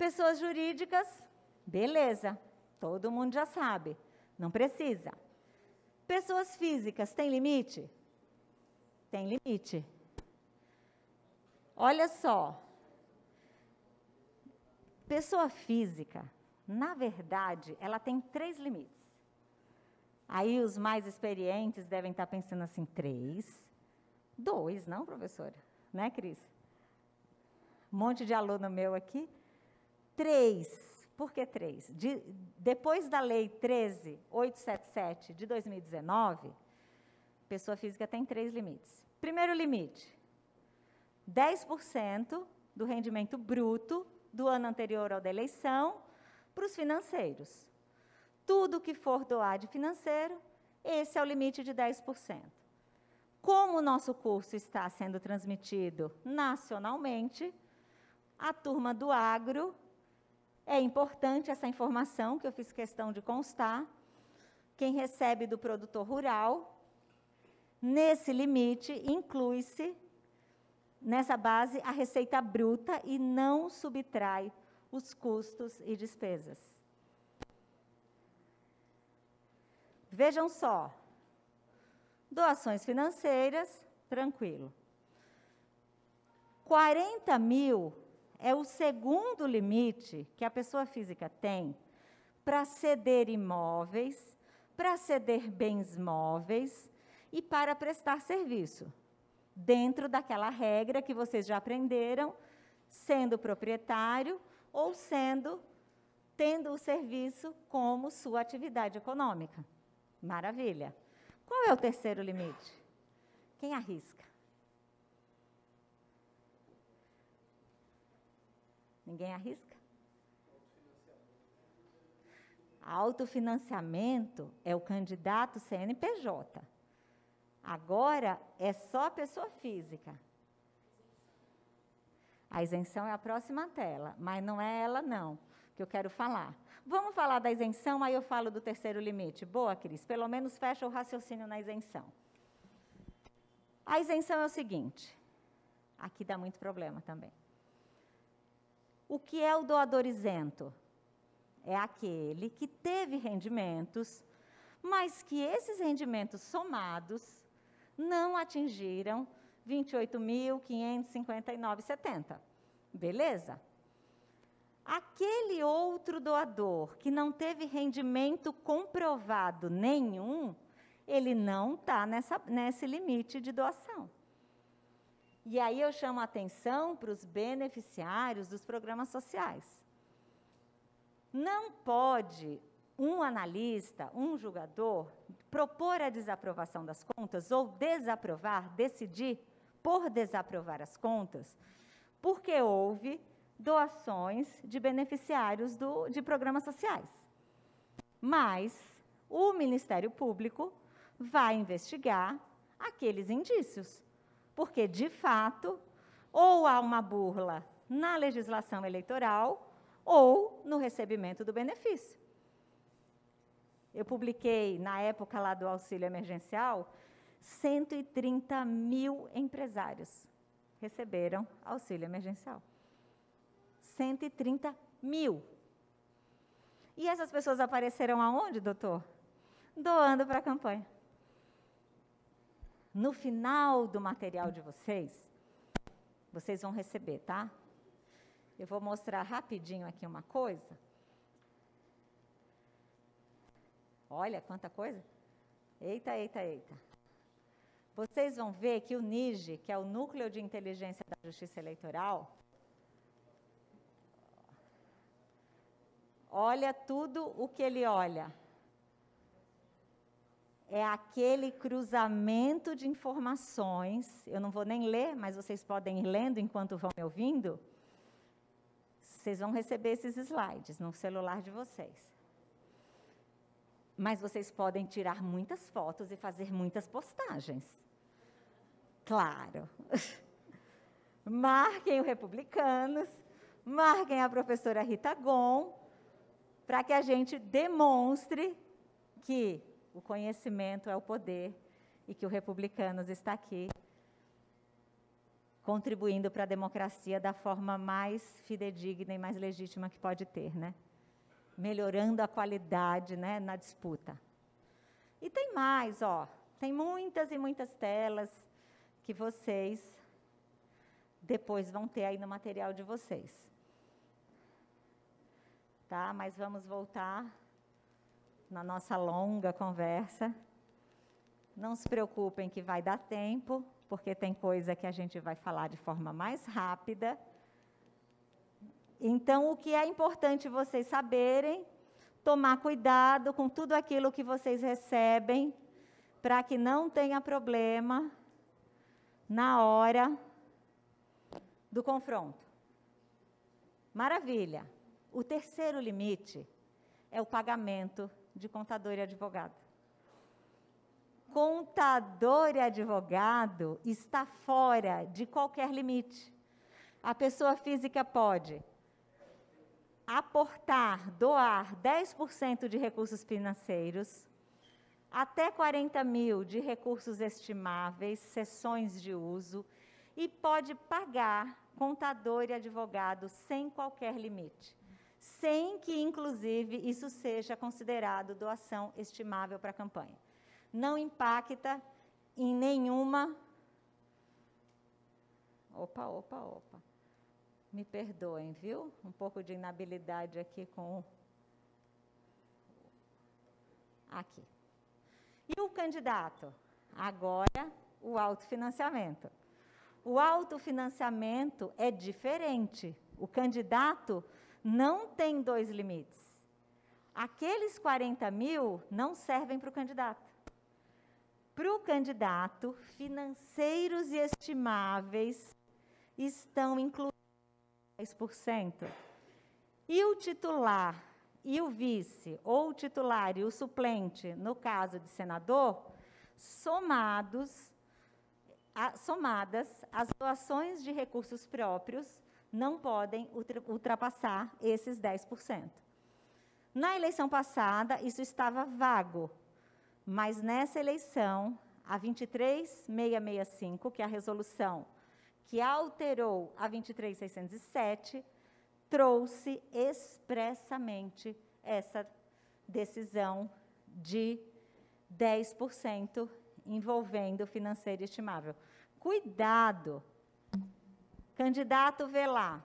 Pessoas jurídicas, beleza, todo mundo já sabe, não precisa. Pessoas físicas, tem limite? Tem limite. Olha só. Pessoa física, na verdade, ela tem três limites. Aí os mais experientes devem estar pensando assim: três, dois, não, professora? Né, Cris? Um monte de aluno meu aqui. Três. Por que três? De, depois da Lei 13.877 de 2019, pessoa física tem três limites. Primeiro limite: 10% do rendimento bruto do ano anterior ao da eleição para os financeiros. Tudo que for doar de financeiro, esse é o limite de 10%. Como o nosso curso está sendo transmitido nacionalmente, a turma do agro, é importante essa informação que eu fiz questão de constar. Quem recebe do produtor rural, nesse limite, inclui-se nessa base a receita bruta e não subtrai os custos e despesas. Vejam só, doações financeiras, tranquilo. 40 mil é o segundo limite que a pessoa física tem para ceder imóveis, para ceder bens móveis e para prestar serviço dentro daquela regra que vocês já aprenderam, sendo proprietário ou sendo tendo o serviço como sua atividade econômica. Maravilha. Qual é o terceiro limite? Quem arrisca? Ninguém arrisca? Autofinanciamento é o candidato CNPJ. Agora é só pessoa física. A isenção é a próxima tela, mas não é ela não que eu quero falar. Vamos falar da isenção, aí eu falo do terceiro limite. Boa, Cris, pelo menos fecha o raciocínio na isenção. A isenção é o seguinte, aqui dá muito problema também. O que é o doador isento? É aquele que teve rendimentos, mas que esses rendimentos somados não atingiram 28.559,70. Beleza? Aquele outro doador que não teve rendimento comprovado nenhum, ele não está nesse limite de doação. E aí eu chamo a atenção para os beneficiários dos programas sociais. Não pode um analista, um julgador, propor a desaprovação das contas ou desaprovar, decidir por desaprovar as contas, porque houve doações de beneficiários do, de programas sociais. Mas o Ministério Público vai investigar aqueles indícios, porque, de fato, ou há uma burla na legislação eleitoral ou no recebimento do benefício. Eu publiquei, na época lá do auxílio emergencial, 130 mil empresários receberam auxílio emergencial. 130 mil. E essas pessoas apareceram aonde, doutor? Doando para a campanha. No final do material de vocês, vocês vão receber, tá? Eu vou mostrar rapidinho aqui uma coisa. Olha quanta coisa. Eita, eita, eita. Vocês vão ver que o NIGE, que é o Núcleo de Inteligência da Justiça Eleitoral, olha tudo o que ele olha. É aquele cruzamento de informações. Eu não vou nem ler, mas vocês podem ir lendo enquanto vão me ouvindo. Vocês vão receber esses slides no celular de vocês. Mas vocês podem tirar muitas fotos e fazer muitas postagens. Claro. marquem o Republicanos, marquem a professora Rita Gon, para que a gente demonstre que o conhecimento é o poder e que o Republicanos está aqui contribuindo para a democracia da forma mais fidedigna e mais legítima que pode ter, né? Melhorando a qualidade, né, na disputa. E tem mais, ó, tem muitas e muitas telas que vocês depois vão ter aí no material de vocês. Tá? Mas vamos voltar na nossa longa conversa. Não se preocupem que vai dar tempo, porque tem coisa que a gente vai falar de forma mais rápida. Então, o que é importante vocês saberem, tomar cuidado com tudo aquilo que vocês recebem, para que não tenha problema na hora do confronto. Maravilha. O terceiro limite é o pagamento de contador e advogado contador e advogado está fora de qualquer limite. A pessoa física pode aportar, doar 10% de recursos financeiros, até 40 mil de recursos estimáveis, sessões de uso, e pode pagar contador e advogado sem qualquer limite, sem que, inclusive, isso seja considerado doação estimável para a campanha não impacta em nenhuma. Opa, opa, opa. Me perdoem, viu? Um pouco de inabilidade aqui com. Aqui. E o candidato? Agora, o autofinanciamento. O autofinanciamento é diferente. O candidato não tem dois limites. Aqueles 40 mil não servem para o candidato para o candidato, financeiros e estimáveis estão incluídos 10%. E o titular e o vice, ou o titular e o suplente, no caso de senador, somados, a, somadas, as doações de recursos próprios não podem ultrapassar esses 10%. Na eleição passada, isso estava vago, mas nessa eleição, a 23665, que é a resolução que alterou a 23607, trouxe expressamente essa decisão de 10% envolvendo financeiro estimável. Cuidado! Candidato vê lá,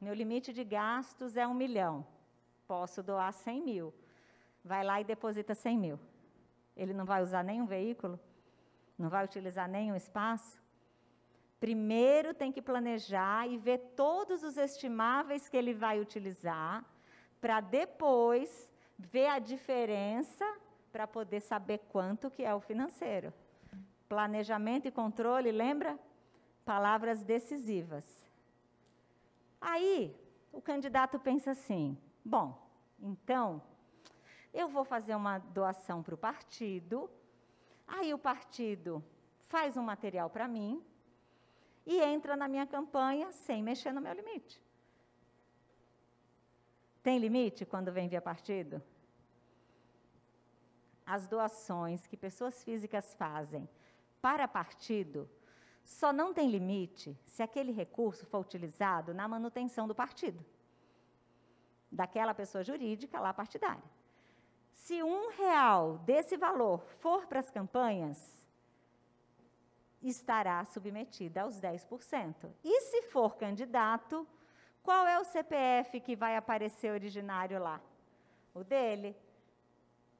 meu limite de gastos é um milhão, posso doar 100 mil. Vai lá e deposita 100 mil. Ele não vai usar nenhum veículo? Não vai utilizar nenhum espaço? Primeiro tem que planejar e ver todos os estimáveis que ele vai utilizar, para depois ver a diferença para poder saber quanto que é o financeiro. Planejamento e controle, lembra? Palavras decisivas. Aí, o candidato pensa assim: bom, então, eu vou fazer uma doação para o partido, aí o partido faz um material para mim e entra na minha campanha sem mexer no meu limite. Tem limite quando vem via partido? As doações que pessoas físicas fazem para partido só não tem limite se aquele recurso for utilizado na manutenção do partido, daquela pessoa jurídica lá partidária. Se um real desse valor for para as campanhas, estará submetida aos 10%. E se for candidato, qual é o CPF que vai aparecer originário lá? O dele.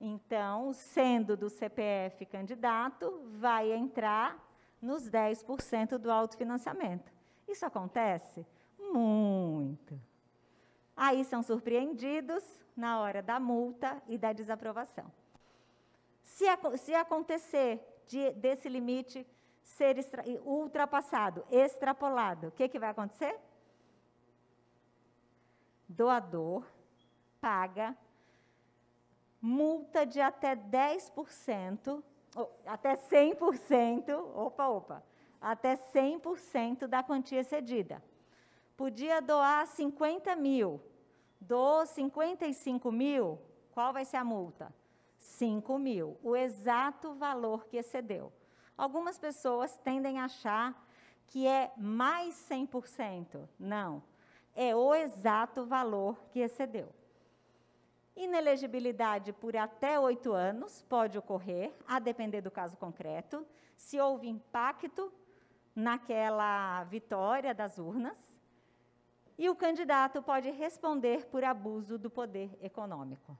Então, sendo do CPF candidato, vai entrar nos 10% do autofinanciamento. Isso acontece? Muito. Aí são surpreendidos na hora da multa e da desaprovação. Se, se acontecer de, desse limite ser extra, ultrapassado, extrapolado, o que, que vai acontecer? Doador paga multa de até 10%, ou, até 100%, opa, opa, até 100% da quantia cedida. Podia doar 50 mil, dos 55 mil, qual vai ser a multa? 5 mil, o exato valor que excedeu. Algumas pessoas tendem a achar que é mais 100%. Não. É o exato valor que excedeu. Inelegibilidade por até oito anos pode ocorrer, a depender do caso concreto, se houve impacto naquela vitória das urnas, e o candidato pode responder por abuso do poder econômico.